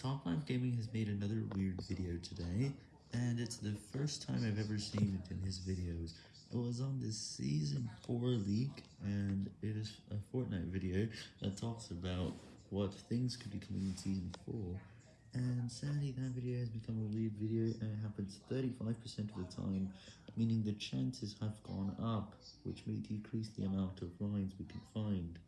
Top Line Gaming has made another weird video today, and it's the first time I've ever seen it in his videos. It was on the Season 4 leak, and it is a Fortnite video that talks about what things could be coming in Season 4, and sadly that video has become a weird video, and it happens 35% of the time, meaning the chances have gone up, which may decrease the amount of lines we can find.